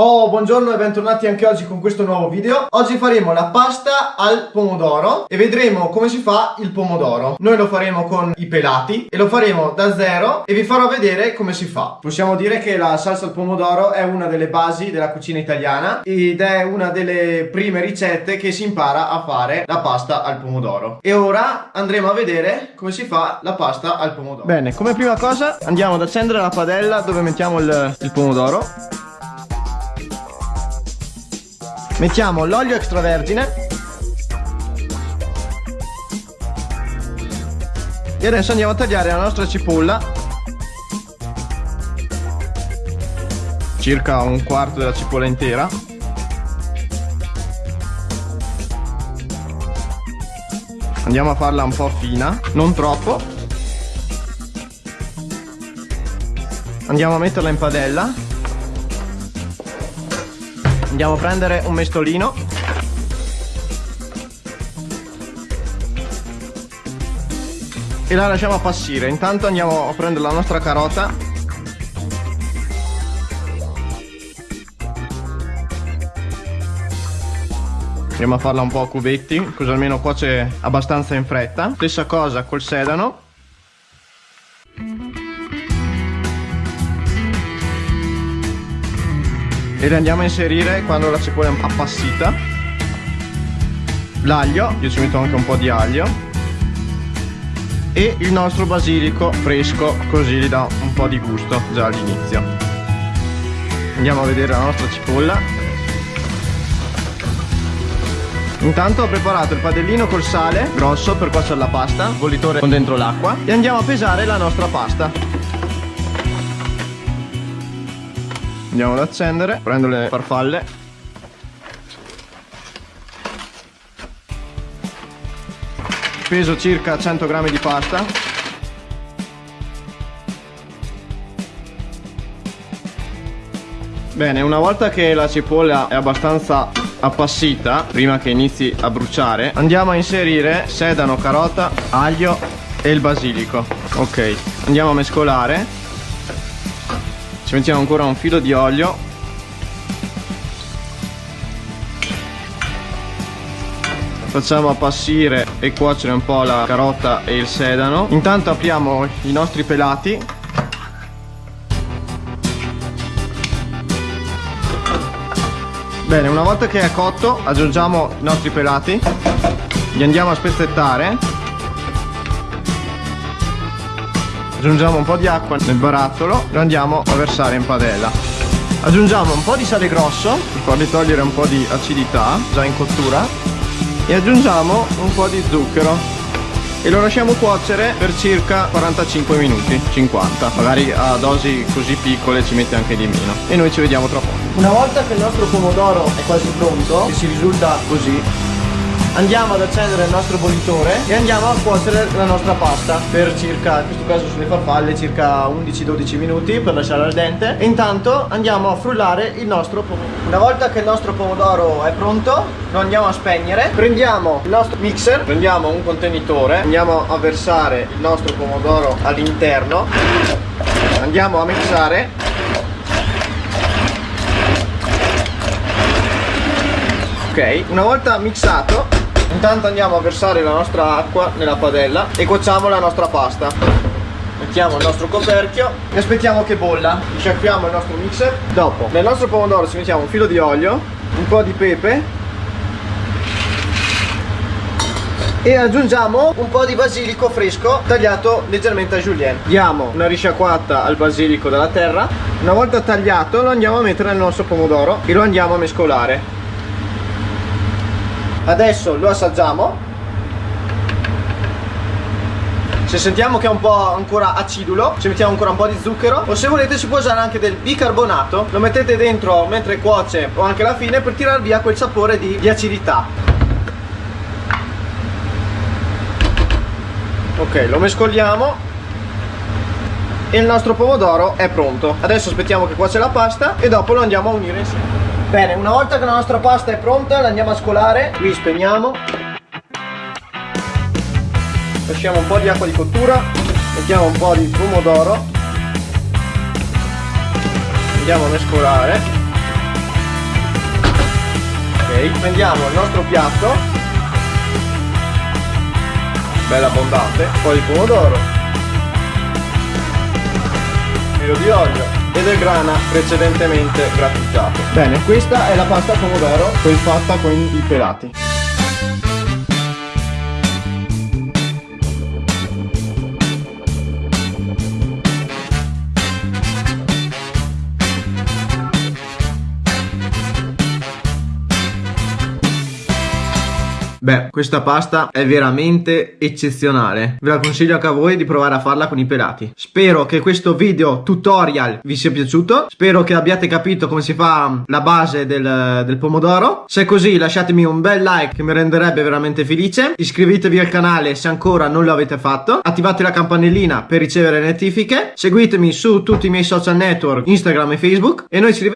Oh, buongiorno e bentornati anche oggi con questo nuovo video. Oggi faremo la pasta al pomodoro e vedremo come si fa il pomodoro. Noi lo faremo con i pelati e lo faremo da zero e vi farò vedere come si fa. Possiamo dire che la salsa al pomodoro è una delle basi della cucina italiana ed è una delle prime ricette che si impara a fare la pasta al pomodoro. E ora andremo a vedere come si fa la pasta al pomodoro. Bene, come prima cosa andiamo ad accendere la padella dove mettiamo il, il pomodoro Mettiamo l'olio extravergine. E adesso andiamo a tagliare la nostra cipolla. Circa un quarto della cipolla intera. Andiamo a farla un po' fina, non troppo. Andiamo a metterla in padella Andiamo a prendere un mestolino. E la lasciamo appassire. Intanto andiamo a prendere la nostra carota. Andiamo a farla un po' a cubetti Così almeno cuoce abbastanza in fretta. Stessa cosa col sedano e le andiamo a inserire quando la cipolla è appassita l'aglio, io ci metto anche un po' di aglio e il nostro basilico fresco così gli dà un po' di gusto già all'inizio andiamo a vedere la nostra cipolla Intanto ho preparato il padellino col sale grosso per cuocere la pasta, bollitore con dentro l'acqua e andiamo a pesare la nostra pasta. Andiamo ad accendere. Prendo le farfalle. Peso circa 100 grammi di pasta. Bene una volta che la cipolla è abbastanza appassita prima che inizi a bruciare andiamo a inserire sedano, carota, aglio e il basilico. Ok andiamo a mescolare ci mettiamo ancora un filo di olio. Facciamo appassire e cuocere un po' la carota e il sedano. Intanto apriamo i nostri pelati. Bene una volta che è cotto aggiungiamo i nostri pelati. Li andiamo a spezzettare aggiungiamo un po' di acqua nel barattolo lo andiamo a versare in padella. Aggiungiamo un po' di sale grosso per fargli togliere un po' di acidità già in cottura. E aggiungiamo un po' di zucchero. E lo lasciamo cuocere per circa 45 minuti 50 magari a dosi così piccole ci mette anche di meno. E noi ci vediamo tra poco. Una volta che il nostro pomodoro è quasi pronto che si risulta così andiamo ad accendere il nostro bollitore e andiamo a cuocere la nostra pasta per circa, in questo caso sulle farfalle, circa 11-12 minuti per lasciare al dente. E intanto andiamo a frullare il nostro pomodoro. Una volta che il nostro pomodoro è pronto lo andiamo a spegnere. Prendiamo il nostro mixer prendiamo un contenitore andiamo a versare il nostro pomodoro all'interno. Andiamo a mixare. Ok una volta mixato Intanto andiamo a versare la nostra acqua nella padella e cuociamo la nostra pasta. Mettiamo il nostro coperchio e aspettiamo che bolla. Sciacquiamo il nostro mixer. Dopo, nel nostro pomodoro ci mettiamo un filo di olio, un po' di pepe e aggiungiamo un po' di basilico fresco tagliato leggermente a julienne diamo una risciacquata al basilico dalla terra una volta tagliato lo andiamo a mettere nel nostro pomodoro e lo andiamo a mescolare adesso lo assaggiamo. Se sentiamo che è un po' ancora acidulo ci mettiamo ancora un po' di zucchero o se volete si può usare anche del bicarbonato. Lo mettete dentro mentre cuoce o anche alla fine per tirare via quel sapore di, di acidità. Ok lo mescoliamo. E il nostro pomodoro è pronto. Adesso aspettiamo che cuoce la pasta e dopo lo andiamo a unire insieme Bene, una volta che la nostra pasta è pronta la andiamo a scolare. Qui spegniamo. Lasciamo un po' di acqua di cottura. Mettiamo un po' di pomodoro. Andiamo a mescolare. Ok, prendiamo il nostro piatto, bella abbondante, un po' di pomodoro, filo di olio e del grana precedentemente grattugiato. Bene, questa è la pasta pomodoro poi fatta con i pelati. Beh, questa pasta è veramente eccezionale. Ve la consiglio anche a voi di provare a farla con i pelati. Spero che questo video tutorial vi sia piaciuto. Spero che abbiate capito come si fa la base del, del pomodoro. Se è così lasciatemi un bel like che mi renderebbe veramente felice. Iscrivetevi al canale se ancora non lo avete fatto. Attivate la campanellina per ricevere notifiche. Seguitemi su tutti i miei social network, Instagram e Facebook. E noi ci rivediamo